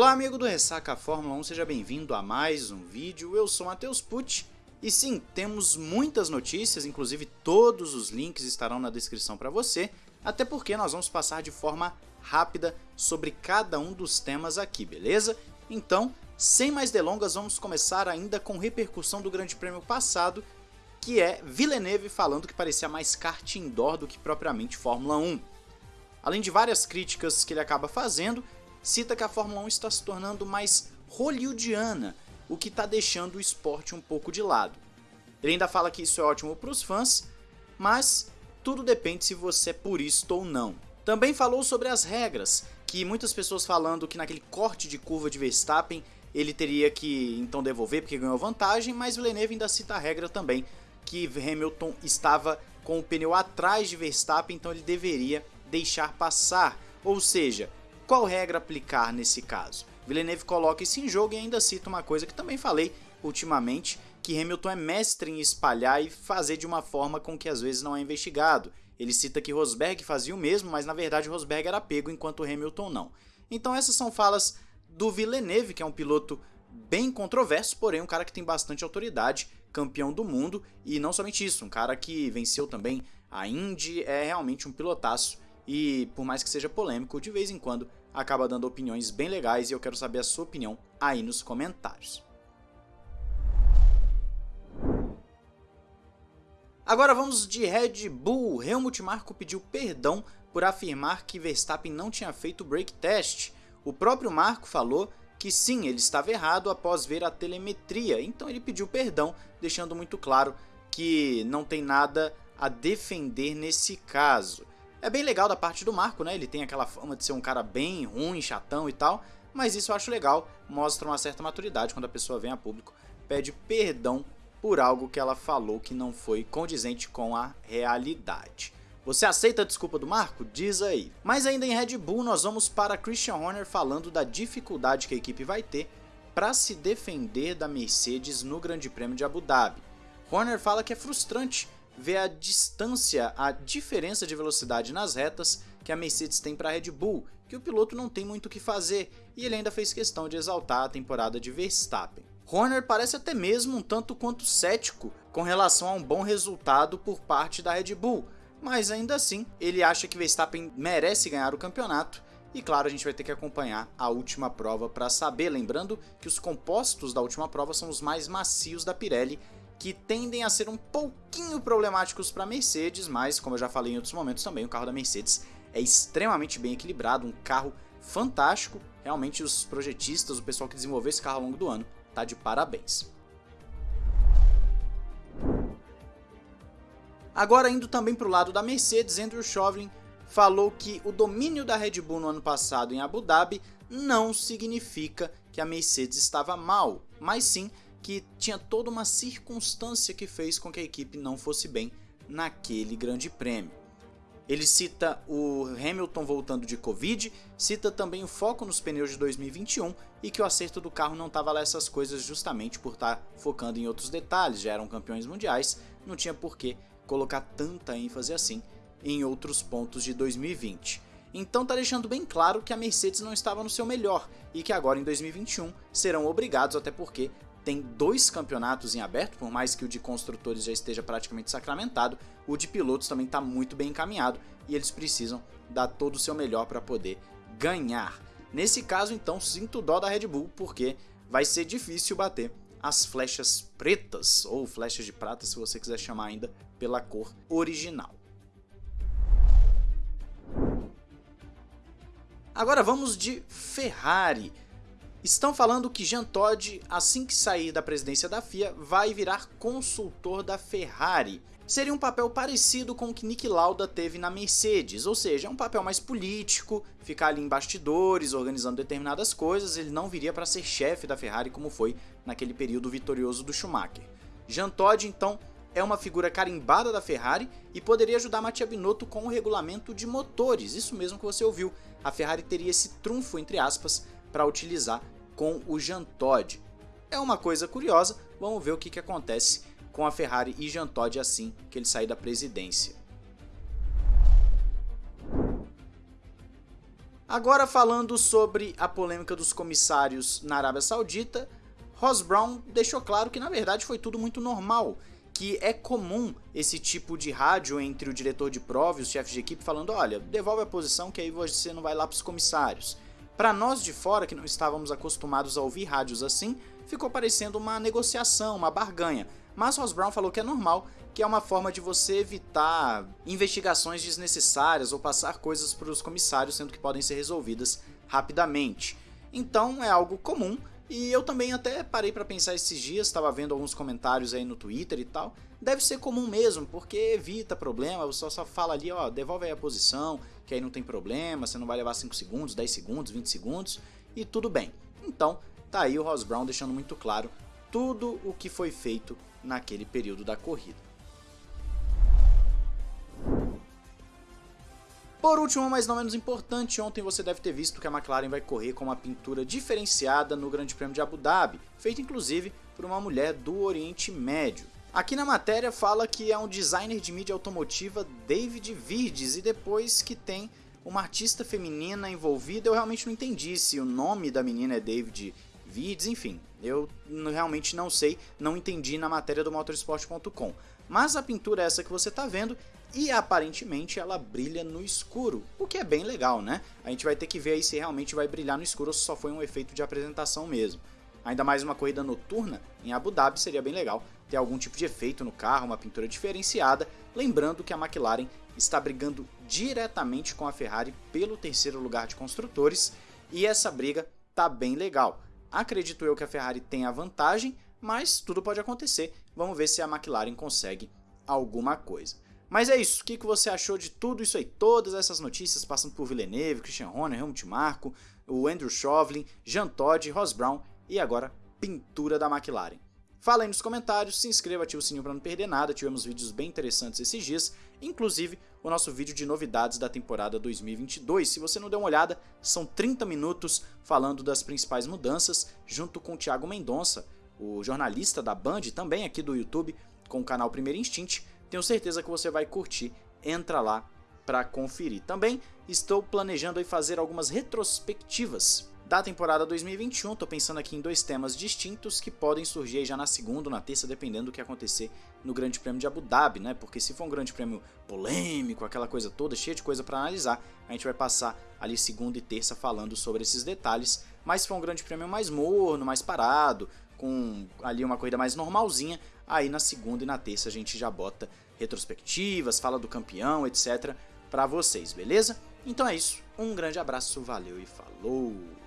Olá amigo do Ressaca Fórmula 1, seja bem-vindo a mais um vídeo, eu sou Matheus Pucci e sim, temos muitas notícias, inclusive todos os links estarão na descrição para você, até porque nós vamos passar de forma rápida sobre cada um dos temas aqui, beleza? Então, sem mais delongas, vamos começar ainda com repercussão do grande prêmio passado, que é Villeneuve falando que parecia mais kart indoor do que propriamente Fórmula 1. Além de várias críticas que ele acaba fazendo, cita que a Fórmula 1 está se tornando mais hollywoodiana, o que está deixando o esporte um pouco de lado. Ele ainda fala que isso é ótimo para os fãs, mas tudo depende se você é purista ou não. Também falou sobre as regras, que muitas pessoas falando que naquele corte de curva de Verstappen ele teria que então devolver porque ganhou vantagem, mas Villeneuve ainda cita a regra também, que Hamilton estava com o pneu atrás de Verstappen, então ele deveria deixar passar. Ou seja, qual regra aplicar nesse caso? Villeneuve coloca isso em jogo e ainda cita uma coisa que também falei ultimamente, que Hamilton é mestre em espalhar e fazer de uma forma com que às vezes não é investigado. Ele cita que Rosberg fazia o mesmo, mas na verdade Rosberg era pego enquanto Hamilton não. Então essas são falas do Villeneuve, que é um piloto bem controverso, porém um cara que tem bastante autoridade, campeão do mundo, e não somente isso, um cara que venceu também a Indy, é realmente um pilotaço e por mais que seja polêmico, de vez em quando acaba dando opiniões bem legais e eu quero saber a sua opinião aí nos comentários. Agora vamos de Red Bull. Helmut Marko pediu perdão por afirmar que Verstappen não tinha feito o brake test. O próprio Marco falou que sim, ele estava errado após ver a telemetria, então ele pediu perdão, deixando muito claro que não tem nada a defender nesse caso. É bem legal da parte do Marco, né? Ele tem aquela fama de ser um cara bem ruim, chatão e tal, mas isso eu acho legal, mostra uma certa maturidade quando a pessoa vem a público, pede perdão por algo que ela falou que não foi condizente com a realidade. Você aceita a desculpa do Marco? Diz aí. Mas ainda em Red Bull, nós vamos para Christian Horner falando da dificuldade que a equipe vai ter para se defender da Mercedes no Grande Prêmio de Abu Dhabi. Horner fala que é frustrante ver a distância, a diferença de velocidade nas retas que a Mercedes tem para a Red Bull, que o piloto não tem muito o que fazer, e ele ainda fez questão de exaltar a temporada de Verstappen. Horner parece até mesmo um tanto quanto cético com relação a um bom resultado por parte da Red Bull, mas ainda assim ele acha que Verstappen merece ganhar o campeonato e claro, a gente vai ter que acompanhar a última prova para saber, lembrando que os compostos da última prova são os mais macios da Pirelli que tendem a ser um pouquinho problemáticos para a Mercedes, mas como eu já falei em outros momentos também, o carro da Mercedes é extremamente bem equilibrado, um carro fantástico. Realmente os projetistas, o pessoal que desenvolveu esse carro ao longo do ano, tá de parabéns. Agora indo também para o lado da Mercedes, Andrew Chauvelin falou que o domínio da Red Bull no ano passado em Abu Dhabi não significa que a Mercedes estava mal, mas sim que tinha toda uma circunstância que fez com que a equipe não fosse bem naquele grande prêmio. Ele cita o Hamilton voltando de Covid, cita também o foco nos pneus de 2021 e que o acerto do carro não estava lá essas coisas justamente por estar tá focando em outros detalhes, já eram campeões mundiais, não tinha por que colocar tanta ênfase assim em outros pontos de 2020. Então tá deixando bem claro que a Mercedes não estava no seu melhor e que agora em 2021 serão obrigados, até porque tem dois campeonatos em aberto, por mais que o de construtores já esteja praticamente sacramentado, o de pilotos também está muito bem encaminhado e eles precisam dar todo o seu melhor para poder ganhar. Nesse caso, então, sinto dó da Red Bull, porque vai ser difícil bater as flechas pretas, ou flechas de prata, se você quiser chamar ainda, pela cor original. Agora vamos de Ferrari. Estão falando que Jean Todt, assim que sair da presidência da FIA, vai virar consultor da Ferrari. Seria um papel parecido com o que Nick Lauda teve na Mercedes, ou seja, é um papel mais político, ficar ali em bastidores, organizando determinadas coisas, ele não viria para ser chefe da Ferrari como foi naquele período vitorioso do Schumacher. Jean Todt, então, é uma figura carimbada da Ferrari e poderia ajudar Mattia Binotto com o regulamento de motores, isso mesmo que você ouviu. A Ferrari teria esse trunfo, entre aspas, para utilizar com o Jean Todt. É uma coisa curiosa, vamos ver o que, que acontece com a Ferrari e Jean Todt assim que ele sair da presidência. Agora falando sobre a polêmica dos comissários na Arábia Saudita, Ross Brown deixou claro que na verdade foi tudo muito normal, que é comum esse tipo de rádio entre o diretor de prova e os chefes de equipe falando, olha, devolve a posição que aí você não vai lá para os comissários. Para nós de fora, que não estávamos acostumados a ouvir rádios assim, ficou parecendo uma negociação, uma barganha. Mas Ross Brown falou que é normal, que é uma forma de você evitar investigações desnecessárias ou passar coisas para os comissários, sendo que podem ser resolvidas rapidamente. Então é algo comum e eu também até parei para pensar esses dias, estava vendo alguns comentários aí no Twitter e tal. Deve ser comum mesmo, porque evita problema, você só fala ali, ó, devolve aí a posição, que aí não tem problema, você não vai levar 5 segundos, 10 segundos, 20 segundos e tudo bem. Então, tá aí o Ross Brown deixando muito claro tudo o que foi feito naquele período da corrida. Por último, mas não menos importante, ontem você deve ter visto que a McLaren vai correr com uma pintura diferenciada no Grande Prêmio de Abu Dhabi, feita inclusive por uma mulher do Oriente Médio. Aqui na matéria fala que é um designer de mídia automotiva David Virdes e depois que tem uma artista feminina envolvida, eu realmente não entendi se o nome da menina é David Virdes, enfim, eu realmente não sei, não entendi na matéria do motorsport.com. Mas a pintura é essa que você está vendo e aparentemente ela brilha no escuro, o que é bem legal, né? A gente vai ter que ver aí se realmente vai brilhar no escuro ou se só foi um efeito de apresentação mesmo. Ainda mais uma corrida noturna em Abu Dhabi seria bem legal ter algum tipo de efeito no carro, uma pintura diferenciada, lembrando que a McLaren está brigando diretamente com a Ferrari pelo terceiro lugar de construtores e essa briga tá bem legal. Acredito eu que a Ferrari tem a vantagem, mas tudo pode acontecer. Vamos ver se a McLaren consegue alguma coisa. Mas é isso, o que você achou de tudo isso aí? Todas essas notícias passando por Villeneuve, Christian Horner, Helmut Marko, o Andrew Chauvelin, Jean Todt, Ross Brown e agora pintura da McLaren. Fala aí nos comentários, se inscreva, ative o sininho para não perder nada, tivemos vídeos bem interessantes esses dias, inclusive o nosso vídeo de novidades da temporada 2022. Se você não deu uma olhada, são 30 minutos falando das principais mudanças, junto com o Thiago Mendonça, o jornalista da Band, também aqui do YouTube, com o canal Primeiro Instinct, tenho certeza que você vai curtir. Entra lá para conferir. Também estou planejando fazer algumas retrospectivas da temporada 2021. Estou pensando aqui em dois temas distintos que podem surgir já na segunda ou na terça, dependendo do que acontecer no Grande Prêmio de Abu Dhabi, né? Porque se for um Grande Prêmio polêmico, aquela coisa toda, cheia de coisa para analisar, a gente vai passar ali segunda e terça falando sobre esses detalhes. Mas se for um Grande Prêmio mais morno, mais parado, com ali uma corrida mais normalzinha, aí na segunda e na terça a gente já bota retrospectivas, fala do campeão, etc, para vocês, beleza? Então é isso, um grande abraço, valeu e falou!